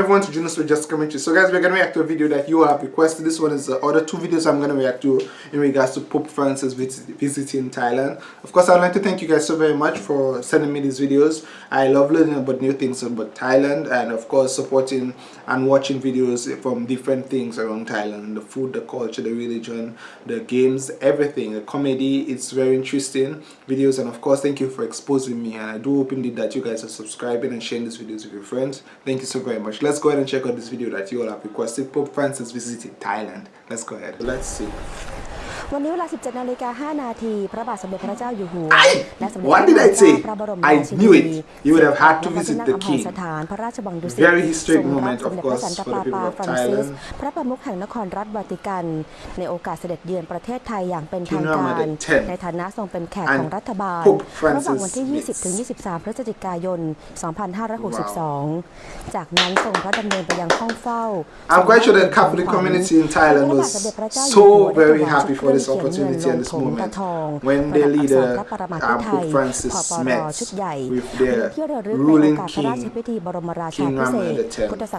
everyone to join us for Just Commentary. So guys, we're to react to a video that you have requested. This one is the other two videos I'm to react to in regards to Pope Francis visiting Thailand. Of course, I'd like to thank you guys so very much for sending me these videos. I love learning about new things about Thailand and of course supporting and watching videos from different things around Thailand. The food, the culture, the religion, the games, everything. The comedy, it's very interesting videos and of course thank you for exposing me and I do hope indeed that you guys are subscribing and sharing these videos with your friends. Thank you so very much. Let's go ahead and check out this video that you all have requested. Pope Francis visited Thailand. Let's go ahead. Let's see. วันนี้เวลา 17นาฬิกา5นาที พระบาทสมเด็จพระเจ้าอยู่หัว I, และสมเด็จ what พ did ระ I เจ้า say? พระบรม I ราชินี knew it. You would have had to ณพระ visit ที่นั่ง the อำเภอ king. สถานพระราชวังดุสิต Very historic ทรงรับ moment, ส of มเด็จพระ course, สันตะ for the ปา people ปา of ฟรานซิส Thailand. พระประมุขแห่งนครรัฐวาติกัน ในโอกาสเสด็จเยือนประเทศไทยอย่างเป็นทาง King การ Ramadan 10ในฐานะทรงเป็นแขก and ของรัฐบาล Pope ระหว่าง Francis วันที่ 20 ถึง 23 พฤศจิกายน 2562 จากนั้นทรงพระดำเนินไปยังห้องเฝ้า I'm quite sure the Catholic community in Thailand was so very happy for this opportunity and this moment when their leader um, Pope Francis met with their ruling king, King Ramadan X.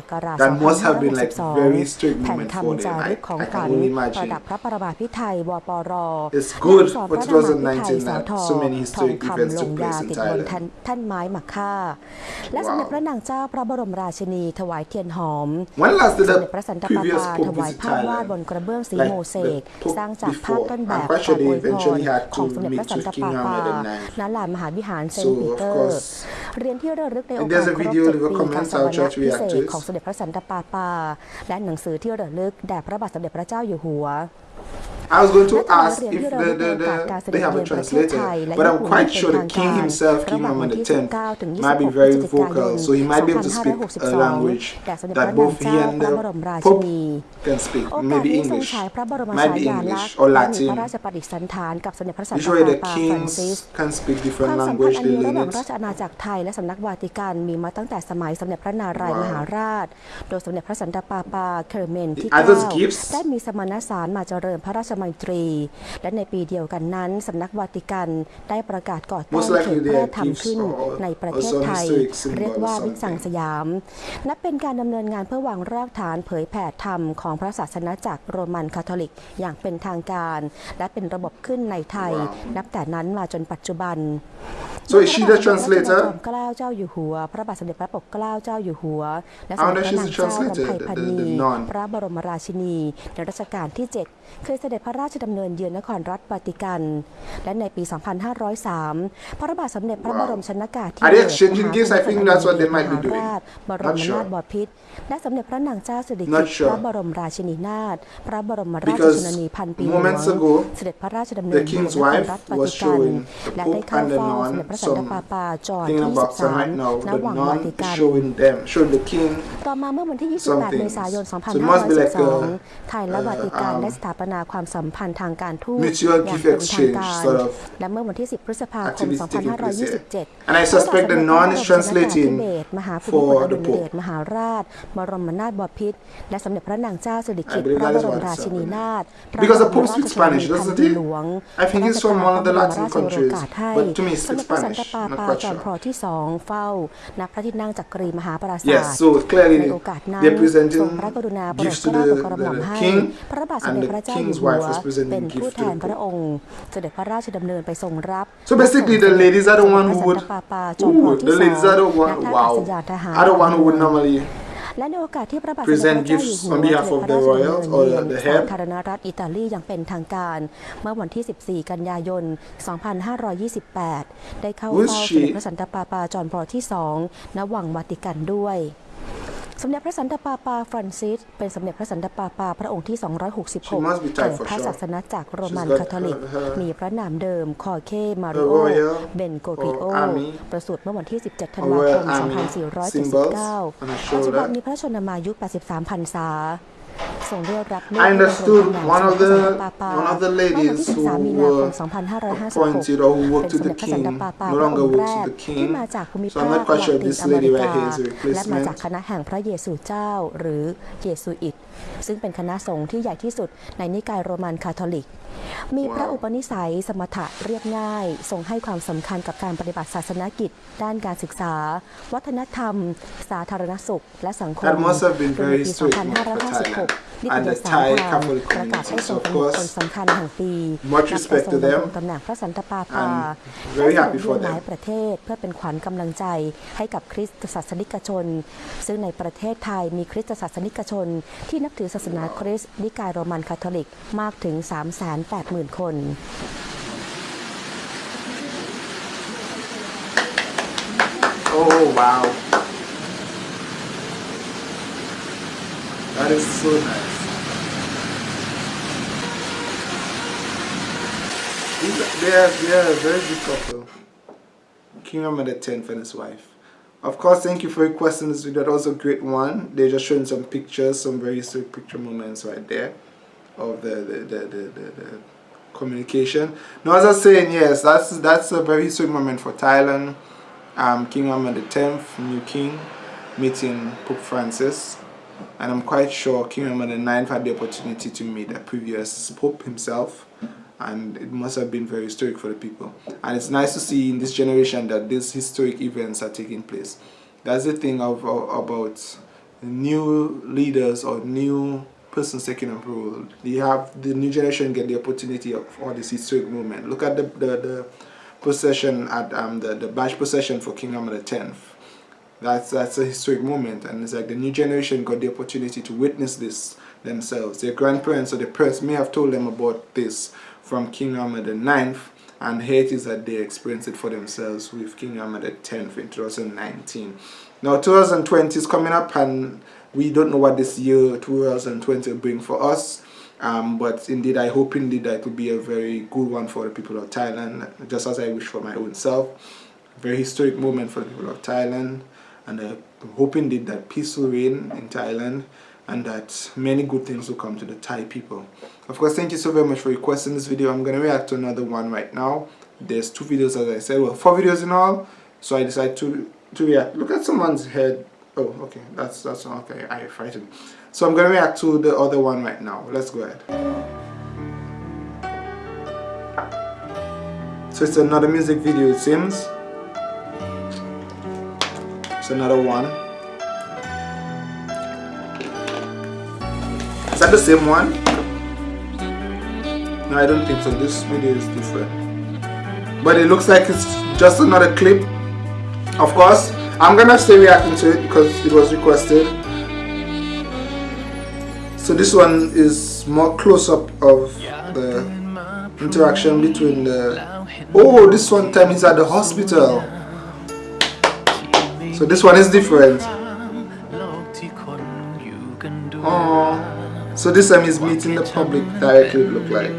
That must have been like a very strict แผ่น moment for คำจา them. รึ I, กของ I ขวัญ can only ประ imagine. ดับพระประมาพิไทยวปร It's good และ for พระประมาพิไทย2019สาว that ทอง so many ทอง historic คำ events ล took งยา place in ติดบน Thailand. ท่านท่านไม้หมักค่าและสมเด็จพระนางเจ้าพระบรมราชินีถวายเทียนหอม When last ส did มเด็จพระสัน the ตะปา previous ปา Pope ถวาย visit ภาพวาดบน Thailand? กระเบื้องสี Like โมเสก the Pope สร้างจากภาพ before. ต้นแบ I'm บ quite ขอ sure ง they อวยพร eventually had ของ to สมเด็จพระ meet สัน with ตะ King ปาปา Ramadan IX. ณลานมหาวิหารเซน So, ต์ปี of เตอร์ course, เรียนที่ระลึกในโอ If กาส there's a ครบ video เจ็ด leave a ปี comment, การสว I'll รร try ณ to พิ react เศ to ษ it. ของสมเด็จพระสันตะปาปา และหนังสือที่ระลึกแด่พระบาทสมเด็จพระเจ้าอยู่หัว I was going to และจากนั้น ask เรียน if ที่ระ the, ลึกใน the, โอกาสการเส the ด็ they จ have เยื a อนประเทศไท translator, ยและ but ญี่ I'm ปุ่น quite เป็น sure ทา the ง king การ himself, ระ King หว่างวัน Ramadan ที่ X, 19ถึง might be 26 พฤศ very จิกาย vocal, น so he might be able to speak a 2562 language แด่สมเด็จพระ that นาง both เจ้า he and พระ the บรมราชิ Pope นี can speak, โอกาส maybe นี้ทรง English, ฉายพระบรม might ฉา be ยาลัก English ษณ์ or และมี Latin. พระราชปฏิสันถานกับสมเด็จพระสันตะ Usually ปา the ปาฟรานซิส kings can speak ค different วามสัมพัน language, ธ์อัน they นี้ระห learn ว่าง it. ราชอาณาจักรไทยและสำนักวาติกันมีมาตั้งแต่สมัยสมเด็จพระนารายณ์มหาราช โดยสมเด็จพระสันตะปาปาเคอร์เมนที่ Are those 9 gifts? ได้มีสมณสารมาเจริญพระราช มัยตรี และในปีเดียวกันนั้นสำนักวาติกันได้ประกาศก่อตั้ง Most เข likely ต they แพร่ are ทำ gifts ขึ้น or ในประเทศ some ไทย historic symbol เรียกว่า or วิสัง something. สยาม นับเป็นการดำเนินงานเพื่อวางรากฐานเผยแผ่ธรรมของพระศาสนาจักรโรมันคาทอลิกอย่างเป็นทางการ และเป็นระบบขึ้นในไทย Wow. นับแต่นั้นมาจนปัจจุบัน So is she the พระบาทสมเด็จพระ translator? จอมเกล้าเจ้าอยู่หัว พระบาทสมเด็จพระปกเกล้าเจ้าอยู่หัว และส I มเด็จ wonder พระ she's นาง the เจ้ารำไพ translator, พัน the- นี the- the nun. พระบรมราชินี ในรัชกาลที่ 7 เคยเสด็จพระราชดำเนินเยือนนครรัฐวาติกัน และในปี 2503 พระบาทสมเด็จพระบรมชนากาธิ Are เบ they ศร exchanging มหา gifts? I think that's what they might be มหา doing. ราชบร Not ม sure. นาถบพิตรและสมเด็จพระนางเจ้าสิริกิ Not ติ์ sure. พระบรมราชินีนาถพระบรมราช Because ชนนีพันปีหลวง moments ago, เสด็จพระราชดำเนิ the นเยือน king's นคร wife รัฐวา was ติกัน showing the และได้ Pope เข้า and the เฝ้าสม nun เด็จพระสันตะ some ปาปาจอห์น thing ที่ about some right 23 now. ณ The วัง nun วาติ is กัน showing them, showing the king ต่อมาเมื่อวันที่ some 28 เมษายน things. So it must be like a 2512 ไทยและวาติกัน uh, um, ได้สถาปนาความสัมพันธ์ทางการทูต mutual อย่าง gift เป็นทาง exchange การ sort of และเมื่อวันที่ 10 พฤษภาคม activities taking place here. 2527 And I suspect the nun is พระบาทสมเด็จพระ translating เบศรมหาภูมิพล for อดุ the ลยเดช Pope. มหาราชบรมนาถบพิตรและสมเด็จพระนางเจ้าสิริกิติ์ I believe พระ that บ is ร what ม it's ราชินีนาถ Because the พระ Pope บรม speaks ราชชนนี Spanish, พัน doesn't ปี he? หลวง I think he's from one of the พระ Latin บรมราชโอ countries, กาสให้ but to me he มเด็ speaks จพระสัน Spanish. ตะปา Not ปา quite จอมพล sure. ที่สองเฝ้าณพระที่นั่งจักรีมหาปราสาท Yes, so ใน clearly โอกาสนั้น they're ท presenting รงพระกรุณาโปรด gifts เก to ล้า the, โปรดกระหม่อม the ให้ king, พระบาทสม and เด็จ the พระเจ้าอยู่ king's หัว wife was presenting เป็นผู้ gifts แท to น the พระ Pope. องค์ เสด็จพระราชดำเนินไปทรงรับ So basically, the ladies are the one who พระ would. สันตะปาปาจอมพล Ooh, ที่ the สอง ladies are the ณ one. ท่าอากา Wow. ศยานทหาร Are the one who would normally และในโอกาสที่พระบาทสมเด็จพระ present เจ้าอยู่ gifts หัว on behalf เสด็ of จพ the ระราชดำ royals เนิน or เยือน the สา head. ธารณรัฐอิตาลีอย่างเป็นทางการ เมื่อวันที่ 14 กันยายน 2528 ได้เข้า Who is เฝ้าส she? มเด็จพระสันตะปาปาจอห์นพอลที่สองณวังวาติกันด้วย สมเด็จพระสันตะปาปาฟรานซิส เป็นสมเด็จพระสันตะปาปาพระองค์ที่ She must be 266 Thai แห่ง for พระ sure. ศาสนาจักรโรมัน She's got คาทอลิก her- her- มีพระนามเดิมคอเคมา The ริโอ royal เบนโกริโอ or army ประสูติเมื่อวันที่ 17 ธัน or วาค royal ม army 2479 symbols on her ปัจจุบัน shoulder. มีพระชนมายุ 83พรรษา ทรงได้รับเลือก I ให้ดำรง understood ตำแหน่ง one of สมเด็จพระ the สันตะปาปา one of the เมื่อวัน ladies ที่ who 13มีนาคม were 2556 appointed or who เป็น worked ส with มเด็ the จพระสัน king ตะปาปา no พระอง longer ค์แร works ก with the ที่ king มาจากภูมิ so ภา I'm ค not quite ลา sure ติน this อเม lady ริ right กา here is a และมาจาก replacement คณะแห่งพระเยซูเจ้าหรือเยซูอิตซึ่งเป็นคณะสงฆ์ที่ใหญ่ที่สุดในนิกายโรมันคาทอลิก มีพระอุปนิสัยสมถะเรียบง่าย ทรงให้ความสำคัญกับการปฏิบัติศาสนกิจ ด้านการศึกษา วัฒนธรรม สาธารณสุข และสังคม That must have been โดย very ในปี strict for Thailand 2556 นิต and ย the สาร Thai พราม Catholic ประกาศให้ community. ทรง So เป็ of นบุคคล course, สำคัญแห่งปี much นับ respect แต่ทรง to them ดำรงตำแหน่งพระสันตะปาปา and very ได้ happy เสด็ for จเยือนห them ลายประเทศเพื่อเป็นขวัญกำลังใจให้กับคริสตศาสนิกชน ซึ่งในประเทศไทยมีคริสตศาสนิกชน ที่นับถือศาสนาคริสต์นิกายโรมันคาทอลิกมากถึง 380,000 คน Oh wow. That is so nice. They are, they are a very good couple. King Ahmed the 10th and his wife. Of course, thank you for requesting this video. That was a great one. They're just showing some pictures, some very sweet picture moments right there of the, the, the, the, the, the communication. Now, as I was saying, yes, that's that's a very sweet moment for Thailand. Um, king the 10th, new king, meeting Pope Francis. And I'm quite sure King Ahmed the 9th had the opportunity to meet the previous Pope himself. And it must have been very historic for the people. And it's nice to see in this generation that these historic events are taking place. That's the thing of, of about new leaders or new persons taking up role. You have the new generation get the opportunity of all this historic movement. Look at the the, the procession at um the, the badge procession for King the 10th. That's that's a historic moment, and it's like the new generation got the opportunity to witness this themselves. Their grandparents or their parents may have told them about this from King Ahmed 9th, and here it is that they experienced it for themselves with King Ahmed 10th in 2019. Now 2020 is coming up, and we don't know what this year 2020 will bring for us. Um, but indeed, I hope indeed that it will be a very good one for the people of Thailand, just as I wish for my own self. Very historic moment for the people of Thailand, and I hope indeed that peace will reign in Thailand and that many good things will come to the Thai people. Of course, thank you so very much for requesting this video. I'm going to react to another one right now. There's two videos, as I said, well, four videos in all. So I decided to to react. Look at someone's head. Oh, okay, that's that's okay. I frightened. So I'm going to react to the other one right now. Let's go ahead. So it's another music video, it seems. It's another one. The same one? No, I don't think so. This video is different. But it looks like it's just another clip. Of course, I'm gonna stay reacting to it because it was requested. So this one is more close up of the interaction between the. Oh, this one time he's at the hospital. So this one is different. So this time he's meeting the public directly, it look like.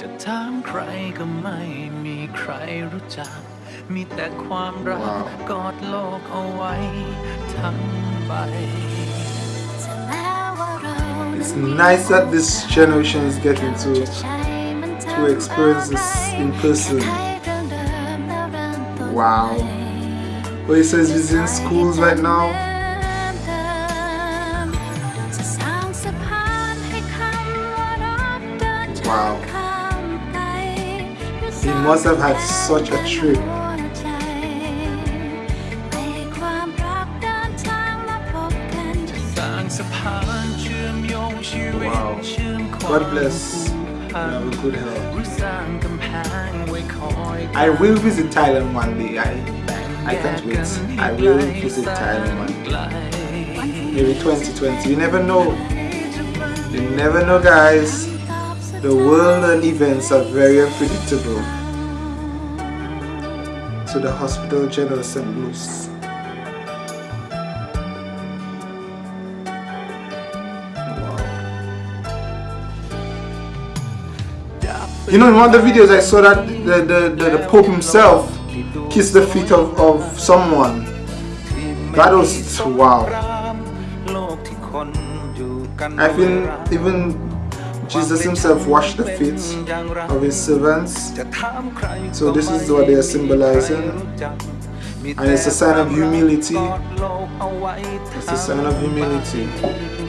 จะถามใครก็ไม่มีใครรู้จัก มีแต่ความรัก Wow. กอดโลกเอาไว้ทั้งใบ It's nice that this generation is getting to to experience this in person. Wow. Well, he says he's in schools right now. Wow. He must have had such a trip. Wow. God bless. You a good health. I will visit Thailand one day. I I can't wait. I will visit Thailand one day. Maybe 2020. You never know. You never know, guys. The world and events are very unpredictable. To the Hospital General St. Louis. Wow. You know, in one of the videos I saw that the, the, the, the Pope himself kissed the feet of, of someone. That was, wow. I feel even Jesus himself washed the feet of his servants. So this is what they are symbolizing. And it's a sign of humility. It's a sign of humility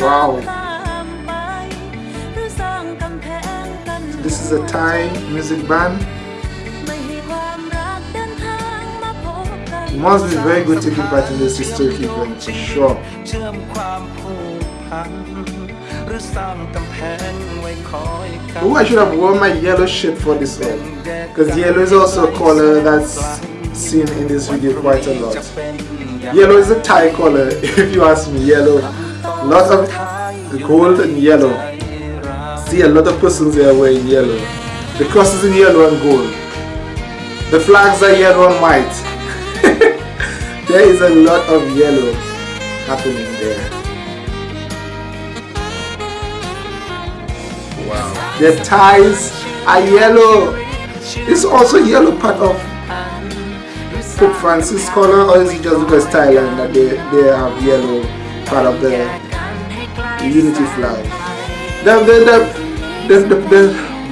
Wow. This is a Thai music band. It must be very good taking part in this historic event, for sure. Oh, I should have worn my yellow shirt for this one. Because yellow is also a color that's seen in this video quite a lot. Yellow is a Thai color, if you ask me, yellow. Lots of gold and yellow. See a lot of persons here wearing yellow. The cross is in yellow and gold. The flags are yellow and white. there is a lot of yellow happening there. Wow. The ties are yellow. it's also yellow part of Pope Francis color or is it just because Thailand that they, they have yellow part of the unity flag? The, the, the, the, the, the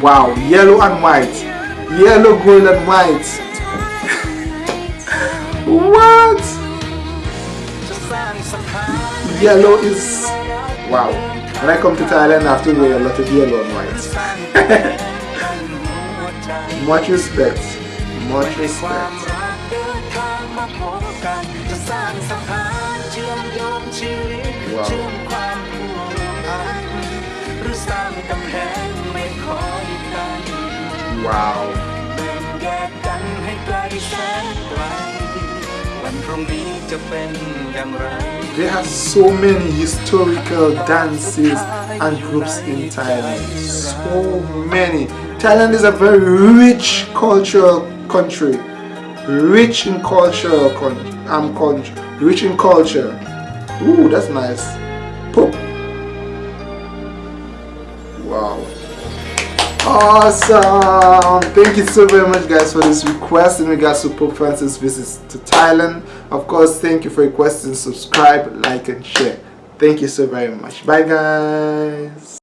wow, yellow and white. Yellow, gold and white. what? Yellow is wow. When I come to Thailand I have to wear a lot of yellow and white. Much respect. Much respect. ชื่อมโยงชีวิต ว้าว เชื่อมความผูกพันหรือสร้างกำแพงไม่คอยกัน Wow. แบ่งแยกกันให้ไกลแสนไกล วันพรุ่งนี้จะเป็นอย่างไร They have so many historical dances and groups in Thailand. So many. Thailand is a very rich cultural country. Rich in culture. Con- um, con- rich in culture. Ooh, that's nice. Poop. Wow. Awesome! Thank you so very much guys for this request in regards to Pope Francis visits to Thailand. Of course, thank you for requesting, subscribe, like and share. Thank you so very much. Bye guys!